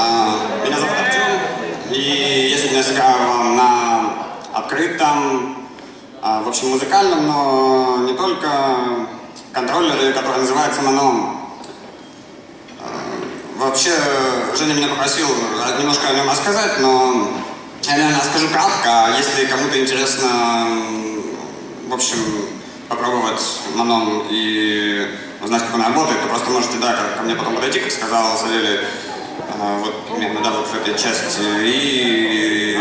А, Меня зовут Артем, и я сегодня сыграю вам на открытом, а, в общем, музыкальном, но не только контроллере, который называется Маном. А, Вообще, Женя меня попросил немножко о нем рассказать, но я, наверное, скажу кратко. Если кому-то интересно, в общем, попробовать Маном и узнать, как он работает, то просто можете, да, ко- мне потом подойти, как сказал Савелий, вот примерно, да, вот в этой части. И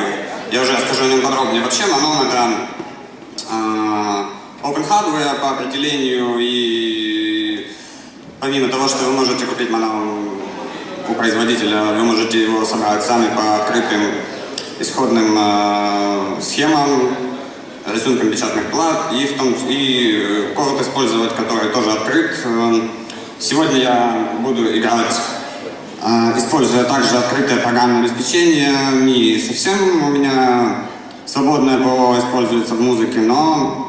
я уже расскажу о нем подробнее. Вообще, Маном это а, open hardware по определению, и помимо того, что вы можете купить Маном у производителя, вы можете его собрать сами по открытым исходным э, схемам, рисункам печатных плат и, в том, и э, код использовать, который тоже открыт. Э, Сегодня я буду играть, э, используя также открытое программное обеспечение. Не совсем у меня свободное ПО используется в музыке, но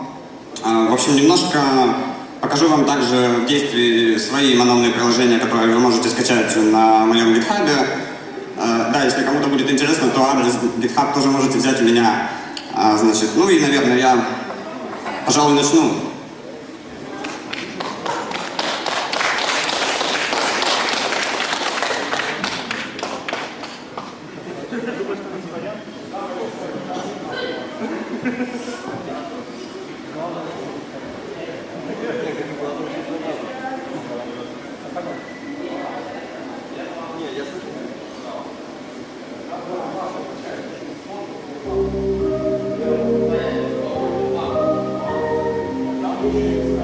а, В общем, немножко покажу вам также в действии свои маномные приложения, которые вы можете скачать на моем GitHub. А, Да, если кому-то будет интересно, то адрес GitHub тоже можете взять у меня. А, Значит, ну и, наверное, я, пожалуй, начну. Amém.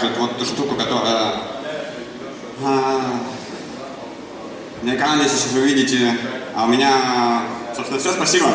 Покажет вот ту штуку, которая э, на экране сейчас вы видите. А у меня, собственно, все. Спасибо.